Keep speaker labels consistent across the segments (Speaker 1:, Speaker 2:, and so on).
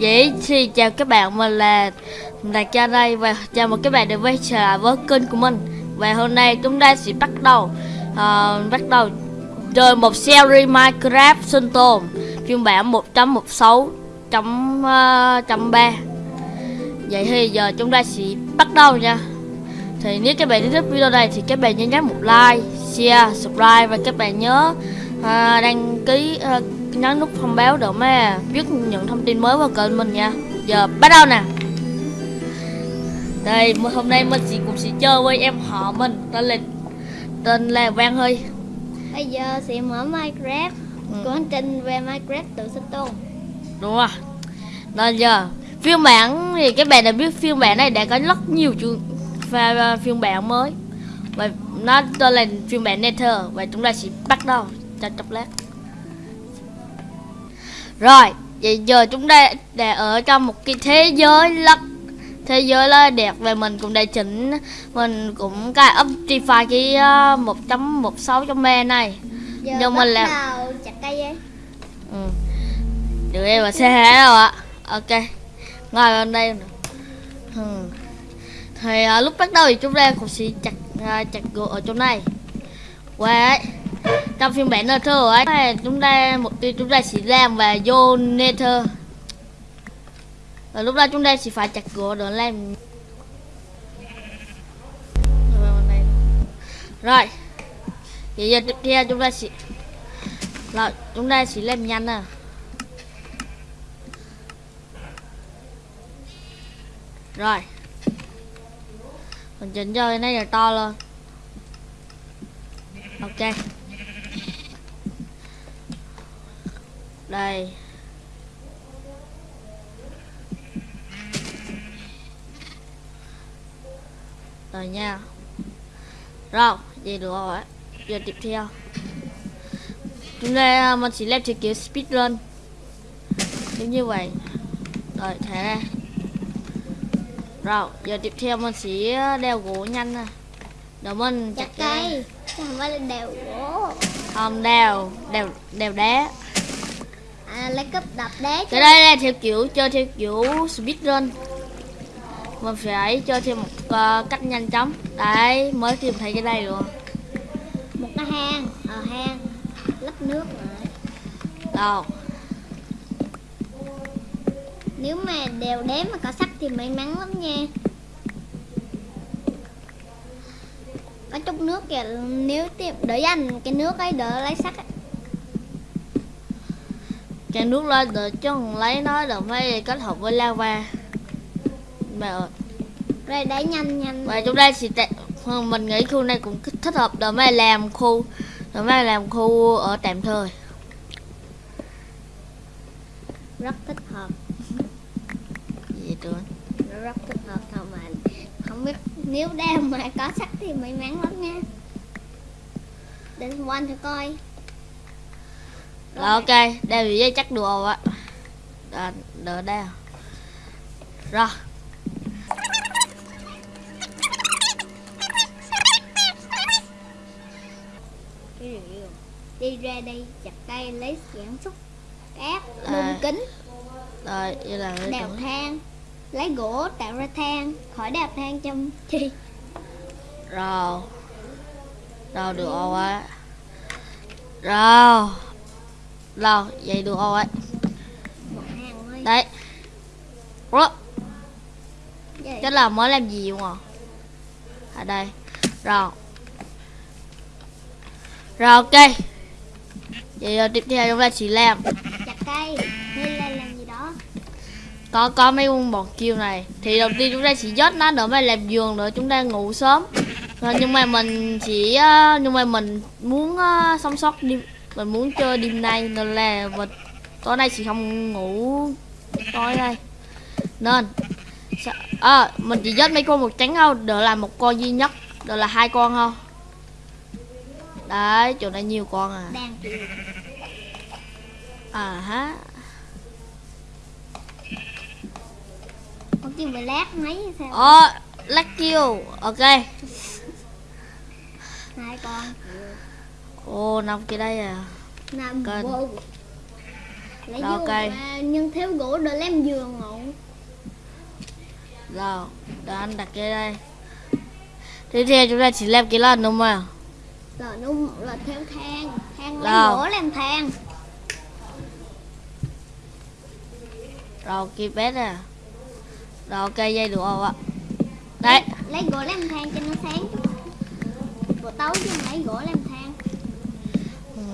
Speaker 1: Vậy thì chào các bạn, mình là Đạt Cha đây và chào mừng các bạn đến với trở lại với kênh của mình. Và hôm nay chúng ta sẽ bắt đầu uh, Bắt đầu chơi một series Minecraft sinh tồn Phiên bản 1.16.3 ờ, Vậy thì giờ chúng ta sẽ bắt đầu nha. Thì nếu các bạn thích video này thì các bạn nhớ nhấn một like, share, subscribe Và các bạn nhớ uh, đăng ký uh, nhấn nút thông báo để mà. Biết những thông tin mới vào kênh mình nha. Giờ bắt đầu nè. Đây hôm nay mình sẽ cùng sẽ chơi với em họ mình. Tên là tên là Văn Huy.
Speaker 2: Bây giờ sẽ mở Minecraft. Ừ. hành trình về Minecraft tự sinh tồn.
Speaker 1: Đúng rồi. Nên giờ phiên bản thì các bạn đã biết phiên bản này đã có rất nhiều chương và phiên bản mới. Và nó tên là phiên bản Nether. Và chúng ta sẽ bắt đầu cho chốc lát rồi, vậy giờ chúng ta đã ở trong một cái thế giới lắc thế giới là đẹp và mình cũng đã chỉnh mình cũng cài Optify cái uh, 1.16 trong me này
Speaker 2: giờ nhưng mình làm chặt cây ấy.
Speaker 1: Ừ. Được em mà xe hả đâu ạ. Ok. Ngồi bên đây. Ừ. Thì uh, lúc bắt đầu thì chúng ta cũng sẽ chặt uh, chặt gỗ ở chỗ này. Wow trong phiên bản Nether ấy chúng ta, một tiêu chúng ta sẽ làm và vô Nether và lúc đó chúng ta sẽ phải chặt gỗ để làm. Rồi, bây giờ tiếp theo chúng ta sẽ là chúng ta sẽ làm nhanh à. Rồi. Mình chỉnh cho cái này là to lên. Ok. Đây. Rồi nha. Rồi vậy được rồi. Giờ tiếp theo. Chúng ta mình chỉ làm theo kiểu speed run. Giống như vậy. Rồi thả ra. Rồi giờ tiếp theo mình sẽ đeo gỗ nhanh nè. Để mình
Speaker 2: chặt cây không phải là đeo gỗ.
Speaker 1: Không đeo đeo đeo đá
Speaker 2: à, lấy cấp đập đá
Speaker 1: cái đây là theo kiểu chơi theo kiểu speedrun. Mình phải chơi theo một uh, cách nhanh chóng. Đấy mới tìm thấy cái đây luôn.
Speaker 2: Một cái hang ở ờ, hang lấp nước rồi.
Speaker 1: Đâu?
Speaker 2: Nếu mà đều đếm mà có sắt thì may mắn lắm nha. Có chút nước kìa nếu tìm đỡ dành cái nước ấy đỡ lấy sắt ấy
Speaker 1: cho nước lên rồi chứ không lấy nó rồi phải kết hợp với lava. Mẹ ơi.
Speaker 2: Rồi đẩy nhanh nhanh.
Speaker 1: Và chúng ta sẽ mình nghĩ khu này cũng thích hợp để mà làm khu để mà làm khu ở tạm thời.
Speaker 2: Rất thích hợp.
Speaker 1: Gì tưởng
Speaker 2: rất thích hợp thôi mà. Không biết nếu đeo mà có sắt thì may mắn lắm nha. Để quanh thử coi
Speaker 1: rồi ok, đeo vị dây chắc đồ á. Đợi, đợi đeo. Rồi.
Speaker 2: Đi ra đây chặt cây lấy sản xuất cát, à, kính.
Speaker 1: Rồi, vậy là
Speaker 2: Đào than Lấy gỗ tạo ra than Khỏi đào than trong chi.
Speaker 1: Rồi. Đâu được rồi Rồi rồi, vậy được rồi Đấy. Ủa? Chắc là mới làm gì không à? Ở đây. Rồi. Rồi ok. Vậy giờ tiếp theo chúng ta chỉ làm.
Speaker 2: Chặt cây. Hay là làm gì đó.
Speaker 1: Có có mấy con bọt kêu này. Thì đầu tiên chúng ta chỉ dốt nó để mà làm giường nữa chúng ta ngủ sớm. Rồi, Nhưng mà mình chỉ Nhưng mà mình muốn uh, sống sót đi mình muốn chơi đêm nay nên là và tối nay chỉ không ngủ tối đây nên à, mình chỉ giết mấy con một trắng thôi đỡ là một con duy nhất đỡ là hai con không đấy chỗ này nhiều con à. À ha
Speaker 2: con kêu về lát mấy sao?
Speaker 1: Ờ lát kêu. Ok.
Speaker 2: Hai con
Speaker 1: Ồ, nằm kia đây à
Speaker 2: Nằm vô lấy
Speaker 1: Rồi,
Speaker 2: vô
Speaker 1: ok.
Speaker 2: mà nhưng thiếu gỗ để làm giường ngủ
Speaker 1: Rồi, để anh đặt cái đây. Tiếp theo chúng ta chỉ làm cái lần đúng không ạ?
Speaker 2: rồi nó là theo thang thang lấy gỗ làm thang
Speaker 1: Rồi, kia bé nè. Rồi, ok, dây được không ạ? Đấy,
Speaker 2: lấy gỗ làm thang cho nó sáng buổi tối chứ lấy gỗ làm thang
Speaker 1: Ừ,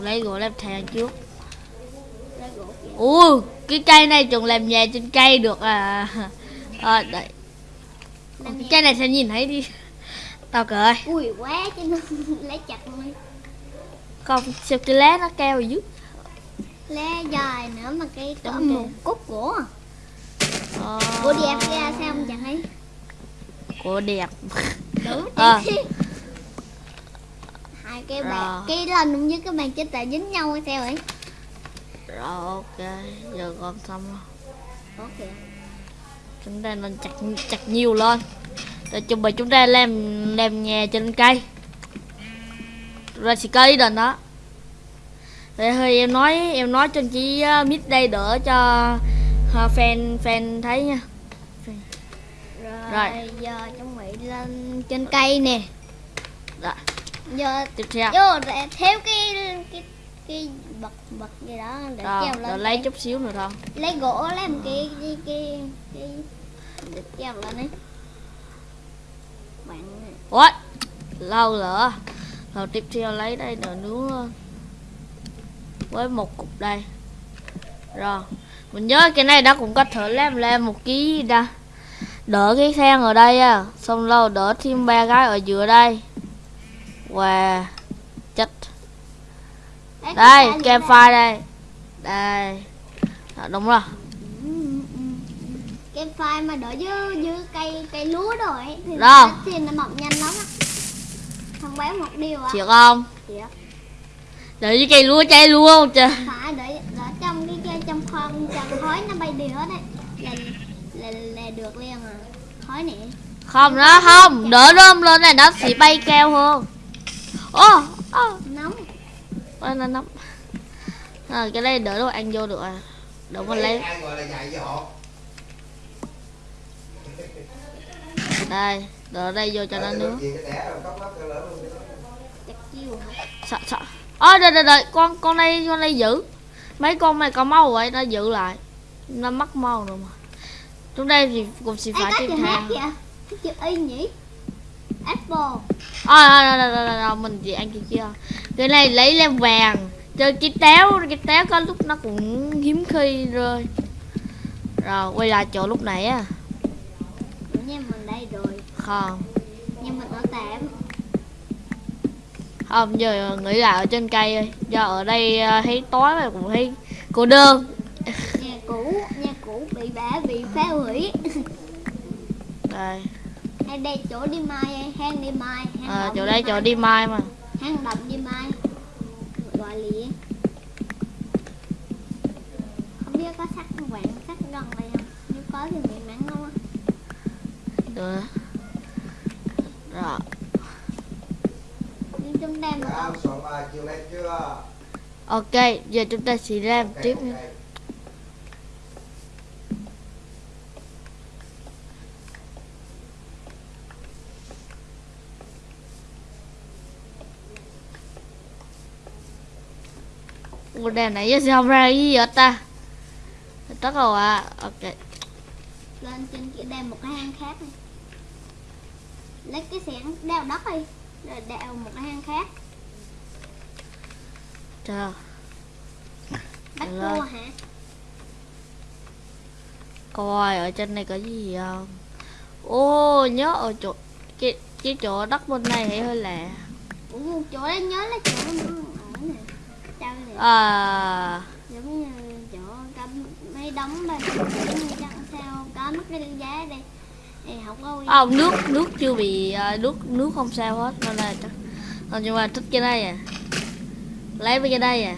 Speaker 1: lấy gỗ làm thang trước. Ui, cái cây này trồng làm nhà trên cây được à. À,
Speaker 2: làm
Speaker 1: Cái cây này sẽ nhìn thấy đi. Tao cười.
Speaker 2: ui quá cho nó lấy chặt luôn
Speaker 1: Không, sao cái lá nó keo dưới.
Speaker 2: lá dài nữa mà cái có
Speaker 1: Đúng
Speaker 2: một cúc gỗ à.
Speaker 1: Ờ,
Speaker 2: gỗ đẹp ra sao không chẳng thấy
Speaker 1: Gỗ đẹp.
Speaker 2: đúng
Speaker 1: À.
Speaker 2: hai cái
Speaker 1: Rồi.
Speaker 2: bàn cái lần với cái bàn chết tại dính nhau hay sao vậy
Speaker 1: Rồi, ok. Giờ con xong rồi.
Speaker 2: ok
Speaker 1: chúng ta nên chặt chặt nhiều lên để chuẩn bị chúng ta làm làm nhà trên cây rồi xì cây đền đó để hơi em nói em nói cho chị uh, mít đây đỡ cho uh, fan fan thấy nha
Speaker 2: rồi,
Speaker 1: Rồi.
Speaker 2: giờ chuẩn bị lên trên cây nè
Speaker 1: Rồi.
Speaker 2: Giờ
Speaker 1: tiếp theo.
Speaker 2: vô để theo cái cái cái bật bật gì đó để
Speaker 1: rồi,
Speaker 2: treo
Speaker 1: rồi
Speaker 2: lên
Speaker 1: lấy
Speaker 2: cây.
Speaker 1: chút xíu nữa thôi
Speaker 2: lấy gỗ làm cái cái cái cái để treo lên ấy bạn
Speaker 1: ôi lâu nữa rồi tiếp theo lấy đây nữa nướng lên. Với một cục đây. Rồi mình nhớ cái này đó cũng có thể làm lên một ký ra đỡ cái than ở đây á xong lâu đỡ thêm ba cái ở giữa đây chất.
Speaker 2: Đấy,
Speaker 1: đây kem phai đây. Đây. Đó, đúng rồi.
Speaker 2: Cái phai mà đỡ dưới dưới cây cây lúa rồi thì
Speaker 1: Rồi.
Speaker 2: nó mọc nhanh lắm á thông báo một điều à
Speaker 1: chịu không?
Speaker 2: Chịu.
Speaker 1: đợi với cây lúa cháy luôn trời?
Speaker 2: Phải để để trong cái cái trong khoan trong khói nó bay đi hết đấy. Là là là được liền à. Khói này
Speaker 1: không nó không. Đỡ rơm lên này nó sẽ bay keo hơn ô ô
Speaker 2: nóng.
Speaker 1: Ôi, nó nóng. À, cái đây đỡ đâu ăn vô được à. Đỡ mình lấy đây đỡ đây vô cho nó nướng. sợ sợ. Ôi đợi đợi đợi. Con con này con này giữ. Mấy con này có máu vậy nó giữ lại. Nó mất máu rồi mà. Chúng đây thì cũng sẽ phải tiếp theo.
Speaker 2: kìa cái chữ y nhỉ apple.
Speaker 1: À, à, à, à, à, à, mình chỉ ăn kia kia. Cái này lấy lên vàng. Chơi cái táo cái táo có lúc nó cũng hiếm khi rơi. Rồi quay lại chỗ lúc nãy á.
Speaker 2: Nha mình đây rồi.
Speaker 1: Không.
Speaker 2: Nhưng mình ở tạm.
Speaker 1: Không giờ nghĩ lại ở trên cây ơi do ở đây à, thấy tối mà cũng thấy cô đơn.
Speaker 2: Nhà cũ nhà cũ bị bả bị phá hủy.
Speaker 1: Đây
Speaker 2: hay đây chỗ đi mai hang đi mai hang
Speaker 1: à, chỗ
Speaker 2: đi
Speaker 1: đây
Speaker 2: mai.
Speaker 1: chỗ đi mai mà.
Speaker 2: Hang động đi mai. Gọi liền không biết có sắt vàng sắt gần đây không? Nếu có thì may mắn không á.
Speaker 1: Được. Rồi.
Speaker 2: Nhưng chúng ta mà
Speaker 3: chưa?
Speaker 1: ok giờ chúng ta sẽ làm tiếp
Speaker 3: ok.
Speaker 1: Ủa đèn nãy giờ không ra cái gì hết ta? Tất rồi à Ok.
Speaker 2: Lên trên kia đào một cái hang khác đi. Lấy cái xẻng đào đất đi rồi đào một cái hang khác.
Speaker 1: Chờ.
Speaker 2: Bắt cua hả?
Speaker 1: Coi ở trên này có gì không? Ô nhớ ở chỗ cái, cái chỗ đất bên này hơi lạ.
Speaker 2: Ủa, chỗ đó nhớ là chỗ nó ở nè nè
Speaker 1: À
Speaker 2: giống như chỗ có mấy đống bên chắc sao có mất cái giá đây thì không có uy
Speaker 1: không nước nước chưa bị à, nước nước không sao hết nên là chắc Ờ, nhưng mà thích cái đây à. Lấy với cái đây à.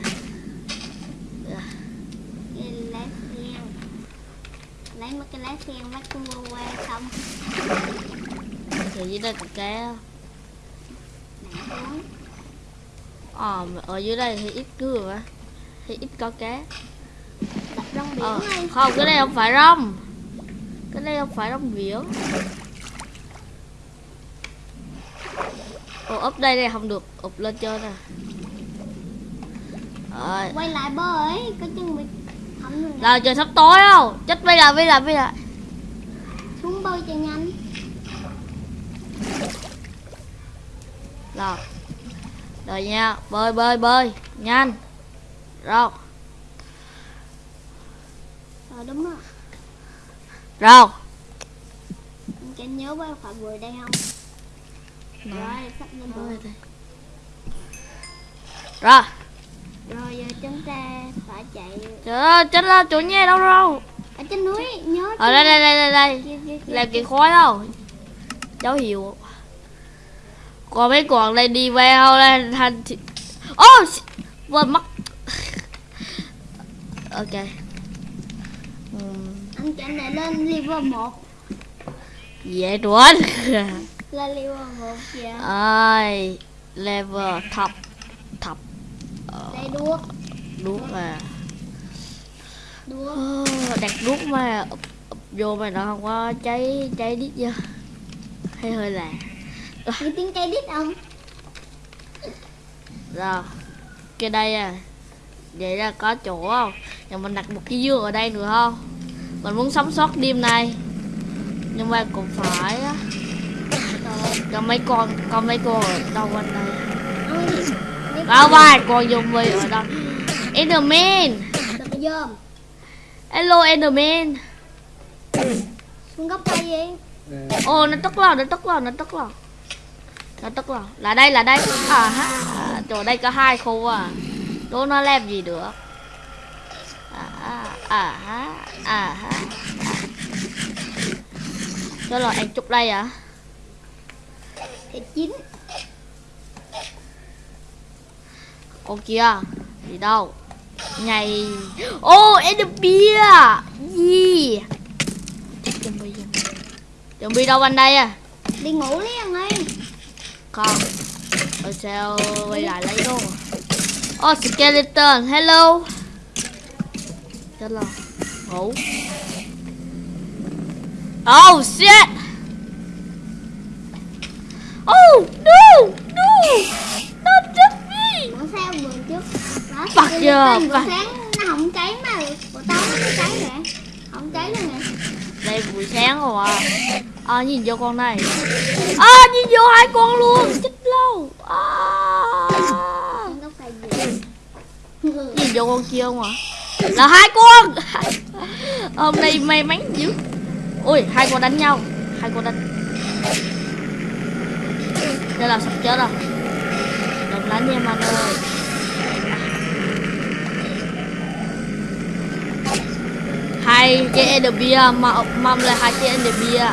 Speaker 2: Lấy mấy cái lá sen bắt cua qua xong.
Speaker 1: Thì dưới đây có cá ờ mà ở dưới đây thì ít rồi á thì ít có cá.
Speaker 2: Rong biển
Speaker 1: Ờ,
Speaker 2: ơi
Speaker 1: không cái đây không phải rong. Cái đây không phải rong biển. Ồ úp đây đây không được ụp lên trên nè. Rồi.
Speaker 2: Quay lại bơi có chân bị không được
Speaker 1: là trời sắp tối không? Chết bây giờ bây giờ bây giờ.
Speaker 2: Xuống bơi cho nhanh.
Speaker 1: Rồi rồi nha bơi bơi bơi nhanh rồi
Speaker 2: ờ đúng rồi.
Speaker 1: Rồi
Speaker 2: cho nhớ bơi phải vừa đây không? Rồi. Sắp lên bờ
Speaker 1: rồi.
Speaker 2: Rồi giờ chúng ta phải chạy.
Speaker 1: Trời ơi chết là chỗ nha đâu đâu
Speaker 2: ở trên núi nhớ
Speaker 1: ở đây đây đây đây đây. Làm kiện khói đâu dấu hiệu còn mấy con đây đi không? Lên thành thì ô oh, quên mất. Ok.
Speaker 2: Anh chạy này lên level 1
Speaker 1: dễ chuẩn
Speaker 2: lên level 1 kìa
Speaker 1: ơi level thập thập ờ,
Speaker 2: đây đuốc.
Speaker 1: đuốc mà
Speaker 2: đuốc.
Speaker 1: Ờ, đặt đuốc mà vô mà nó không có cháy cháy đít chưa hay hơi lạ
Speaker 2: nghe tiếng cây đít không?
Speaker 1: Rồi cái đây à. Vậy là có chỗ không? Nhưng mình đặt một cái dương ở đây nữa không? Mình muốn sống sót đêm nay. Nhưng mà cũng phải á. Có mấy con có mấy con ở đâu quanh đây? Có vài con zombie ở đâu? Enderman. Hello Enderman.
Speaker 2: Xuống gốc cây đi.
Speaker 1: Ô nó tức lò nó tức lò nó tức lò nó tức lò là đây là đây. À ha à, chỗ đây có hai khu à. Đố nó làm gì được? À à ha à ha cho là ăn chút đây à?
Speaker 2: Thì chín.
Speaker 1: Ô kia gì đâu. Ngày ô em được bia. Gì? Zombie zombie đâu anh đây à?
Speaker 2: Đi ngủ đi anh
Speaker 1: Không? Rồi sao quay lại lấy đồ Oh skeleton hello. Chết rồi Ngủ Oh shit. Oh no No. Not just me
Speaker 2: Còn sao trước? Đó bữa sáng. Nó không cháy mà. Bữa tao nó cháy nè không cháy luôn nè
Speaker 1: đây, buổi sáng rồi à À nhìn vô con này. À nhìn vô hai con luôn. Chết lâu. À. Nhìn vô con kia không à Là hai con. Hôm nay may mắn dữ. Ui hai con đánh nhau. Hai con đánh. Đây là sắp chết rồi. Đừng đánh em anh ơi. Hai cái Enderbia mà mâm là hai cái Enderbia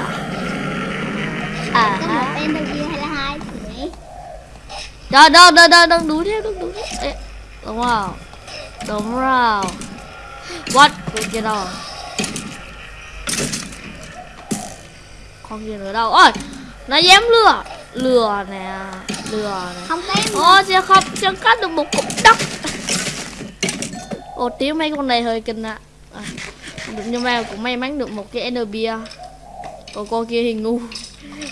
Speaker 1: À
Speaker 2: có một em đâu kia hay là hai
Speaker 1: đâu đâu đâu đừng đuổi theo đừng đuổi theo Ê, Đúng rồi Đúng rồi What? Con kia đâu? Con kia nữa đâu? Ôi Nó dám lừa. Lừa nè Lừa nè.
Speaker 2: Không tem
Speaker 1: Ô sẽ không sẽ cắt được một cục đất. Ồ tiếng mấy con này hơi kinh ạ. À. Nhưng mà cũng may mắn được một cái Ender bia Còn con kia thì ngu.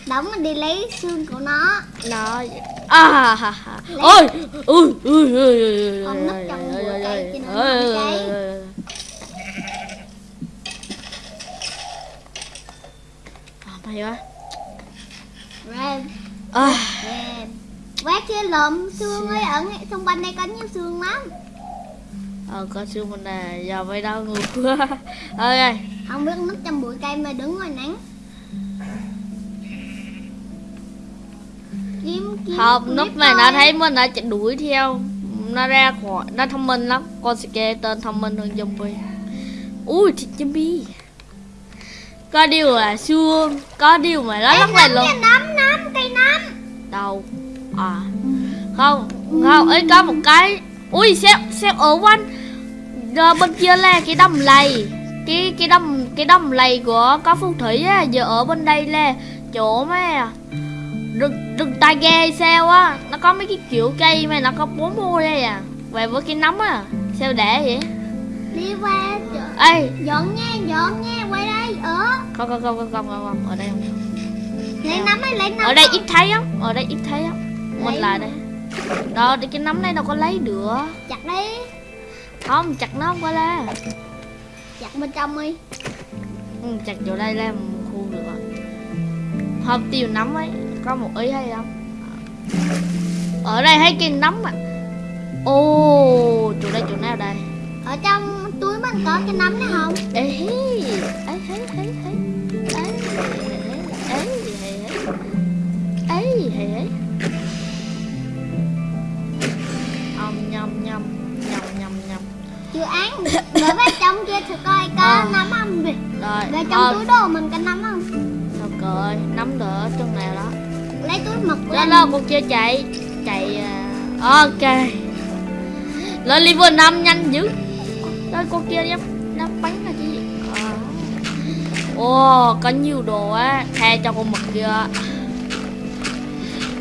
Speaker 2: Đóng mình đi lấy xương của nó.
Speaker 1: Nó à ha ha ôi ui ui ui ui
Speaker 2: Ông núp trong bụi cây cho nó cháy.
Speaker 1: mày quá.
Speaker 2: Red
Speaker 1: à,
Speaker 2: Red quét kia lượm xương ấy ở xung quanh đây có nhiều xương lắm
Speaker 1: ờ có xương mình nè giờ mày đau ngược quá. Ơi
Speaker 2: không biết núp trong bụi cây mà đứng ngoài nắng. Kiếm kiếm
Speaker 1: không
Speaker 2: clip
Speaker 1: lúc này nó thấy mình nó chạy đuổi theo. Nó ra khỏi nó thông minh lắm. Con skeleton thông minh hơn zombie. Ui thịt zombie. Có điều là xương có điều mà nó là
Speaker 2: nấm
Speaker 1: luôn
Speaker 2: nấm nấm cây nấm
Speaker 1: đâu? À. Không không ấy có một cái. Ui sao sao ở quanh Rồi bên kia là cái đầm lầy. Cái cái đầm cái đầm lầy của có phù thủy á giờ ở bên đây là chỗ mà rừng rừng tai ghe hay sao á. Nó có mấy cái kiểu cây mà nó có bốn mua đây à. Về với cái nấm á. Sao để vậy?
Speaker 2: Đi qua
Speaker 1: ê!
Speaker 2: Dọn nha dọn nha quay đây ở.
Speaker 1: Không không không không không không, ở đây không
Speaker 2: lấy nắm ấy lấy nắm
Speaker 1: ở đây ít thấy lắm ở đây ít thấy lắm mình lại đây. Đó đi cái nấm này đâu có lấy được.
Speaker 2: Chặt đi
Speaker 1: không chặt nó không có lá
Speaker 2: chặt bên trong đi.
Speaker 1: Ừ, chặt chỗ đây làm khu được rồi. Không tiêu nấm ấy có một ý hay không? Ở đây thấy cái nấm à ô chỗ đây chỗ nào đây?
Speaker 2: Ở trong túi mình có cái nắm này không?
Speaker 1: Ê
Speaker 2: chưa ăn gửi vào trong kia thử coi có
Speaker 1: Ờ.
Speaker 2: nắm không?
Speaker 1: Rồi
Speaker 2: về trong
Speaker 1: ờ,
Speaker 2: túi đồ mình có nắm không?
Speaker 1: Sao cười nắm đỡ chân nào đó.
Speaker 2: Lấy túi mực
Speaker 1: đó
Speaker 2: lên
Speaker 1: đó con kia chạy chạy à, ok. Lên level 5 nhanh dữ. Đó con kia dám dám bắn là chứ. À. ồ có nhiều đồ á tha cho con mực kia.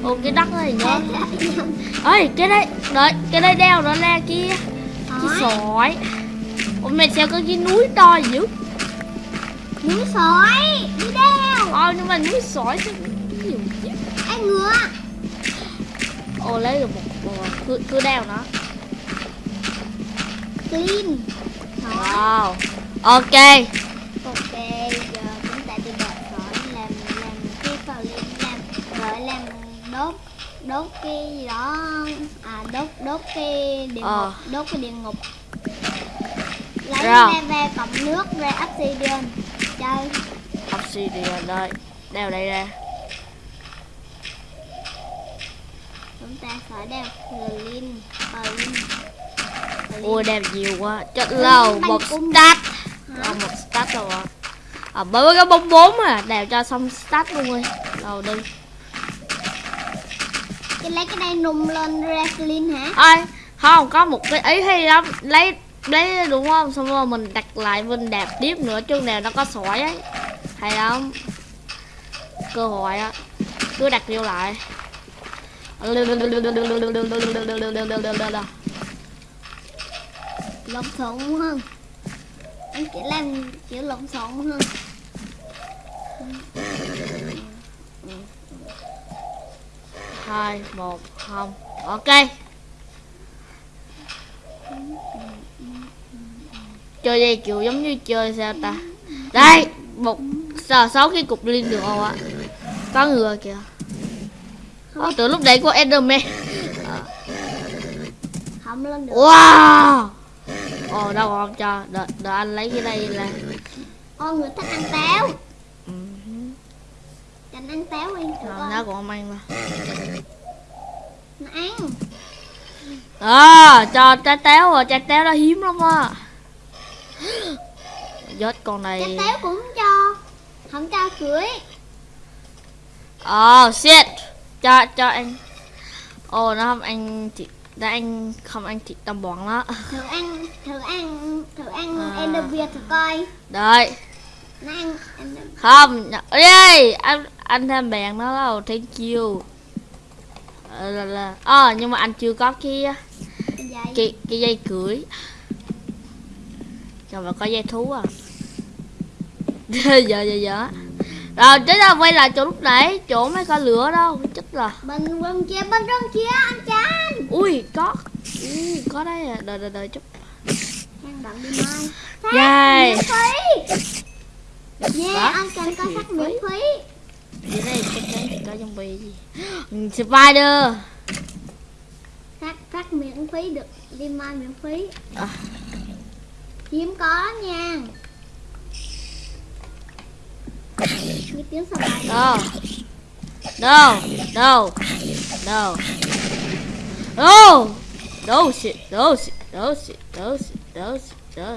Speaker 1: Ô cái đất này nhớ. Ơi cái đây đợi cái đây đeo nó ra kia sỏi. Ủa mày sao có cái núi to dữ.
Speaker 2: Núi sỏi đi đeo.
Speaker 1: Ờ nhưng mà núi sỏi chứ cái gì chứ?
Speaker 2: Ăn ngựa?
Speaker 1: Ồ lấy được một một cứ cứ đeo nó
Speaker 2: clean.
Speaker 1: Wow. Ok.
Speaker 2: Ok giờ chúng ta đi đợi sỏi làm làm cái clean làm rồi làm đốt đốt cái gì đó. À đốt đốt cái địa
Speaker 1: Ờ.
Speaker 2: ngục đốt cái địa ngục. Lấy
Speaker 1: Rồi.
Speaker 2: ve ve cộng nước ra obsidian chơi.
Speaker 1: Obsidian đây đeo đây ra.
Speaker 2: Chúng ta phải đeo clean
Speaker 1: ui đeo nhiều quá. Chết lâu. một stat? Ờ, một stat rồi. À. à bởi với cái bóng bốn à. Đeo cho xong stat luôn đi. Rồi đi
Speaker 2: cái lấy cái này nung lên ra clean hả?
Speaker 1: Ơi không có một cái ý hay lắm. Lấy lấy đúng không? Xong rồi mình đặt lại mình đạp tiếp nữa chứ nào nó có sỏi ấy. Hay lắm. Cơ hội á. Cứ đặt vô lại.
Speaker 2: Lộn xộn hơn anh chỉ làm kiểu lộn xộn hơn
Speaker 1: hai một không. Ok. Chơi đây kiểu giống như chơi sao ta? Đây một sáu sáu cái cục liên được không ạ? Có ngựa kìa. Ô, từ lúc đấy có Enderman.
Speaker 2: Không lên được.
Speaker 1: Wow. Ồ đâu không cho. Đợi, đợi anh lấy cái đây là
Speaker 2: Ô người thích ăn táo.
Speaker 1: Ừ,
Speaker 2: Cảnh ăn táo đi thử
Speaker 1: nó
Speaker 2: coi
Speaker 1: còn không ăn mà
Speaker 2: Nó ăn.
Speaker 1: À cho trái táo rồi trái táo đó hiếm lắm á. Chết con này
Speaker 2: Cái táo cũng cho. Không cho cưới.
Speaker 1: Oh shit. Cho cho anh. Ồ nó không ăn thịt nó ăn không ăn thịt tầm bọn đó
Speaker 2: Thử ăn Thử ăn Thử ăn
Speaker 1: À.
Speaker 2: Ender Việt thử coi.
Speaker 1: Đợi.
Speaker 2: Nó ăn
Speaker 1: không ê anh anh thêm bèn nó đâu thank you. Ờ, là là. Ờ nhưng mà anh chưa có cái
Speaker 2: Cái dây.
Speaker 1: cái dây cưỡi rồi mà có dây thú à. Giờ giờ giờ rồi chết ra quay lại chỗ lúc nãy? Chỗ mấy con lửa đâu chết rồi
Speaker 2: Bên bên kia Bên bên kia anh Chan
Speaker 1: ui có. Ui, có đấy à. Đợi đợi đợi chút.
Speaker 2: Đi mai. Miễn phí. Yeah
Speaker 1: Hả?
Speaker 2: anh Chan có
Speaker 1: phí?
Speaker 2: miễn phí
Speaker 1: đi đây chắc chắn sẽ có zombie gì Spider!
Speaker 2: Phát, phát miễn phí được đi mai miễn phí.
Speaker 1: À.
Speaker 2: Hiếm có nha. Nghe tiếng sao lại
Speaker 1: Đâu Đâu Đâu Đâu Đâu Đâu shit Đâu shit Đâu shit Đâu shit
Speaker 2: Đâu Đâu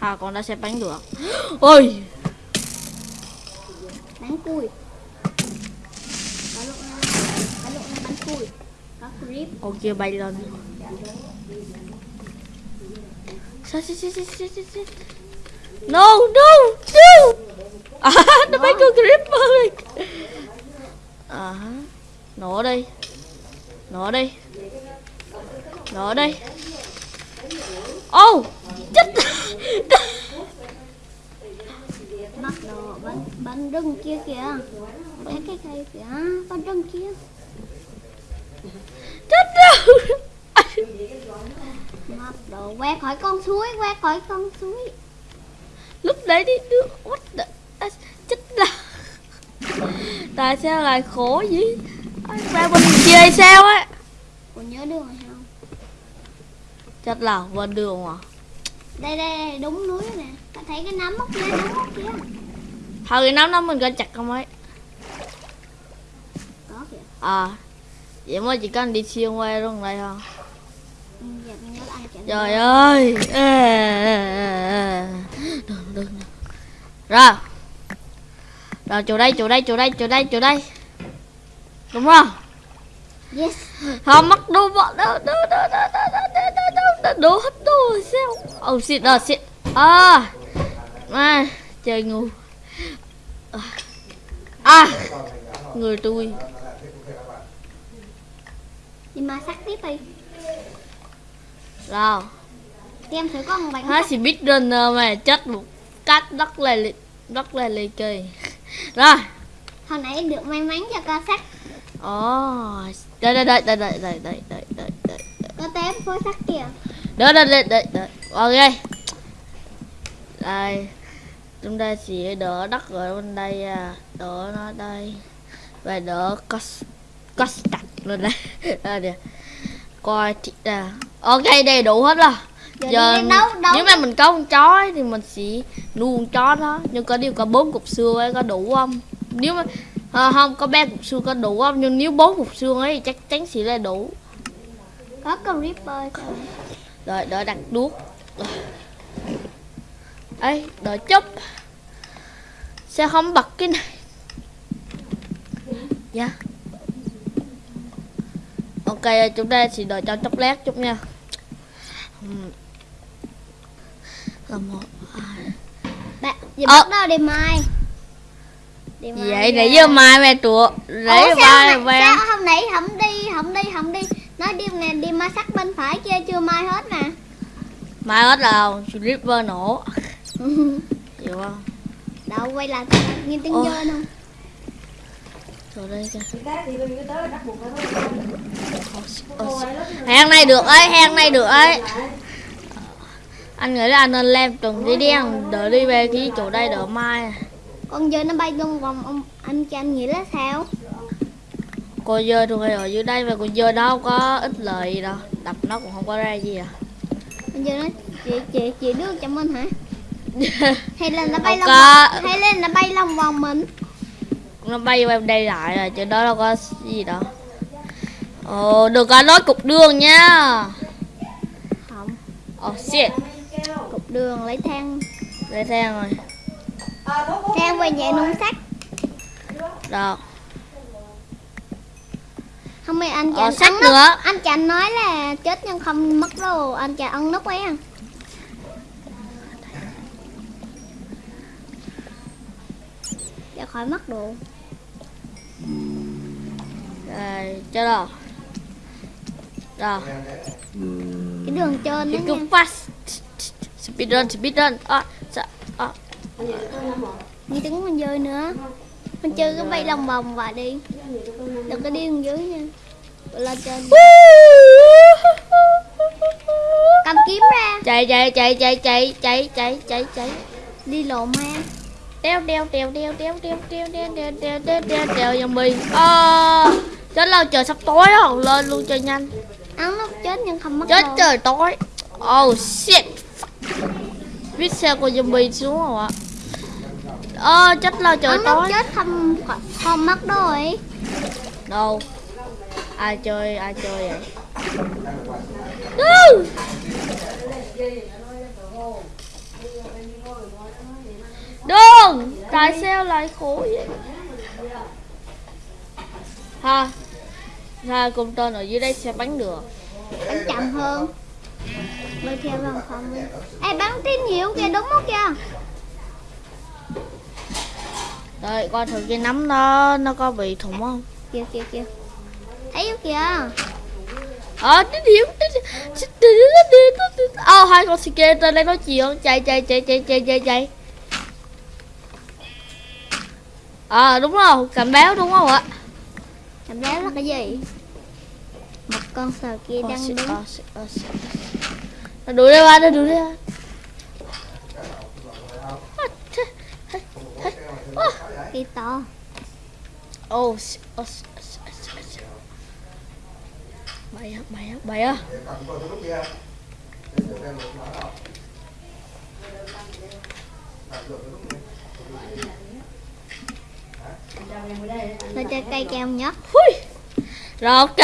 Speaker 1: Hà con đã sẽ bánh được. Ôi!
Speaker 2: Bánh cùi. Cá lộn là bánh cùi. Cá creep
Speaker 1: Con kia bay lên. Shit shit shit shit shit shit No no no! À nó bay con creep ơi. À Nó đây. Nó đây. Nó đây ô chết.
Speaker 2: Bắt đầu bắn bắn rừng kia kìa. Thấy cái cây kìa bắn rừng kia.
Speaker 1: Chết rồi.
Speaker 2: Bắt đầu quét khỏi con suối quét khỏi con suối.
Speaker 1: Lúc đấy đi nước what the à, chết là. Tại sao lại khổ vậy? Ra bên kia sao á?
Speaker 2: Còn nhớ đường
Speaker 1: chết là bên đường à?
Speaker 2: Đây đây, đúng núi nè. Ta thấy cái nấm mốc kia nấm mốc kia.
Speaker 1: Thôi cái nắm nó mình coi chặt không ấy?
Speaker 2: Có kìa.
Speaker 1: À vậy mới chỉ cần đi xuyên qua luôn đây thôi.
Speaker 2: Ừ,
Speaker 1: trời ơi! Đừng đừng. rồi. Rồi chỗ đây chỗ đây chỗ đây chỗ đây chỗ đây. Đúng không
Speaker 2: yes
Speaker 1: không mắc đồ bọn đâu đâu đâu đâu đâu đâu đâu đâu đâu đâu đồ hết đồ sao oh shit oh shit à à trời ngu à, à người tôi
Speaker 2: đi mà sắc tiếp đi
Speaker 1: rồi
Speaker 2: thì em thử con bánh
Speaker 1: nó chỉ biết runner mà chết một cách rất là rất là ly kỳ rồi
Speaker 2: hồi nãy được may mắn cho ca sắc
Speaker 1: ồ đợi đợi đợi đợi đợi đợi đợi đợi đợi đợi
Speaker 2: có tép phối sắc kìa.
Speaker 1: Đợi đợi đợi đợi đợi ok. Đây. Chúng ta sẽ đỡ đất ở bên đây à. đỡ nó đây. Và đỡ cos cos đặt lên đây đây nè. Coi thị à ok đầy đủ hết rồi.
Speaker 2: Giờ, đi đấu đấu
Speaker 1: nếu mà mình có con chó ấy, thì mình sẽ nuôi con chó đó. Nhưng có điều có bốn cục xương ấy có đủ không? Nếu mà à, không có ba cục xương có đủ không? Nhưng nếu bốn cục xương ấy thì chắc chắn sẽ là đủ.
Speaker 2: Có con ripper
Speaker 1: rồi đợi đặt đuốc. Ấy đợi chút. Sao không bật cái này? Dạ. Ok chúng ta sẽ đợi cho chốc lát chút nha. Là một hai.
Speaker 2: Bạn giờ
Speaker 1: Ờ.
Speaker 2: bắt đầu đi mai.
Speaker 1: gì vậy
Speaker 2: về.
Speaker 1: nãy giờ mai mẹ trụ lấy
Speaker 2: Ủa,
Speaker 1: vai
Speaker 2: sao hôm nãy không đi không đi không đi. Nói đi nè đi ma sắc bên phải kia chưa mai hết nè.
Speaker 1: Mai hết rồi stripper nổ. Hiểu không?
Speaker 2: Đâu quay lại nghe tiếng
Speaker 1: Ôi.
Speaker 2: dơ không
Speaker 1: rồi đây kìa. Ôi, hang này được ấy hang này được ấy. Anh nghĩ là anh nên làm từng cái đen đỡ đi về cái chỗ đây đỡ mai
Speaker 2: con dơ nó bay lung vòng ông anh cho anh nghĩ là sao?
Speaker 1: Cô dơ thường hay ở dưới đây và cô dơ đó không có ích lợi gì đâu. Đập nó cũng không có ra gì à.
Speaker 2: Con dơ nó chị chị chị đưa cho mình hả? Hay là nó bay lòng hay là nó bay lòng vòng mình?
Speaker 1: Nó bay qua đây lại rồi chứ đó đâu có gì đâu. Ồ đừng có nói cục đường nha.
Speaker 2: Không.
Speaker 1: Oh shit.
Speaker 2: Cục đường lấy thang.
Speaker 1: Đây thang rồi
Speaker 2: thang về nhà nung sắt.
Speaker 1: Rồi
Speaker 2: không mày anh
Speaker 1: Ờ,
Speaker 2: chàng
Speaker 1: sắt
Speaker 2: ăn
Speaker 1: nữa.
Speaker 2: anh chàng nói là chết nhưng không mất đâu anh chàng ăn nút ấy à. Để khỏi mất đồ.
Speaker 1: Đây cho rồi rồi
Speaker 2: cái đường trên đó nha.
Speaker 1: fast. Speed run, speed run. À, à.
Speaker 2: Như tiếng con dơi nữa mình chơi cái bay lòng vòng và đi đừng có đi xuống dưới nha lên trên cầm kiếm ra
Speaker 1: Chạy chạy chạy chạy chạy chạy chạy chạy chạy.
Speaker 2: đi lộ ma
Speaker 1: Đeo đeo đeo đeo đeo đeo đeo đeo đeo đeo đeo đeo đeo zombie. À, chết lâu trời sắp tối rồi, lên luôn cho nhanh.
Speaker 2: ăn nút chết nhưng không mất
Speaker 1: Chết trời tối. Oh shit. Biết sao con zombie xuống rồi ạ. Ơ chết lâu trời tối.
Speaker 2: chết không không mất ấy
Speaker 1: Đâu? Ai chơi ai chơi vậy? Woo! Đường Tại sao lại khổ vậy Ha Ha cùng tên ở dưới đây sẽ bắn được
Speaker 2: bắn chậm hơn bơi theo vòng không ê bắn tín hiệu kìa đúng không kìa
Speaker 1: Đợi coi thử cái nắm nó Nó có bị thủng không?
Speaker 2: Kìa kìa kìa. Thấy không kìa?
Speaker 1: Ờ tín hiệu Ờ hai con ske tên đây nói chuyện Chạy chạy chạy chạy chạy chạy chạy. Ờ đúng rồi Cảnh báo đúng không ạ?
Speaker 2: Cảm giác là cái gì? Một con sờ kia
Speaker 1: Ờ,
Speaker 2: đang đứng.
Speaker 1: ờ, ờ. Nó đuổi ra ba nó đuổi ra.
Speaker 2: To
Speaker 1: 있다. 어우, 어, 마야,
Speaker 3: 마야, 마야. Tôi
Speaker 2: cho cây keo nhé.
Speaker 1: Hui. Rồi ok.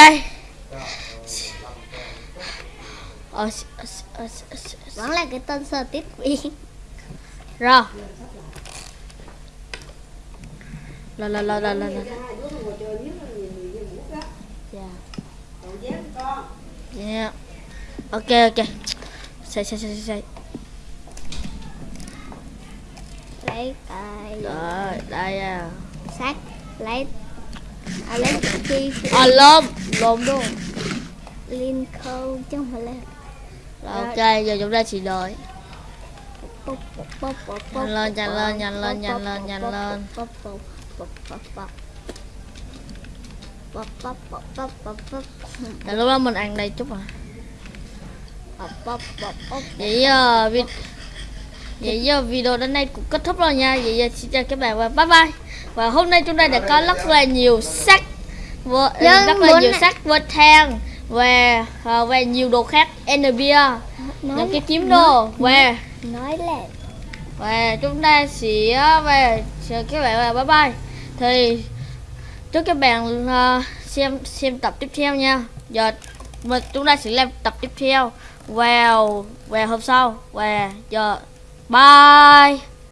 Speaker 2: Vẫn là cái tên sơ tiếp viên.
Speaker 1: Rồi. Là là là là là là Yeah Ok ok. Xây xây xây xây
Speaker 2: lấy cây
Speaker 1: Rồi đây à.
Speaker 2: Sắt lấy. À, lấy chi?
Speaker 1: À lôm. Lôm đúng
Speaker 2: Lincoln chứ không phải là
Speaker 1: Rồi ok giờ chúng ta chỉ đợi. Nhanh lên, nhanh lên, nhanh lên, nhanh lên, nhanh lên. Để lúc đó mình ăn đây chút à. Vậy giờ Vậy giờ video đến đây cũng kết thúc rồi nha. Vậy giờ xin chào các bạn và bye bye. Và hôm nay chúng ta đã có rất là nhiều
Speaker 2: sắc
Speaker 1: Rất là nhiều sắc vơ than Và uh, và nhiều đồ khác. Enerbia Những cái kiếm đồ. Và
Speaker 2: Nói là
Speaker 1: Và chúng ta sẽ ờ, về Chào các bạn và bye bye thì chúc các bạn uh, xem xem tập tiếp theo nha. Giờ mình chúng ta sẽ làm tập tiếp theo. Vào vào hôm sau. Và giờ bye!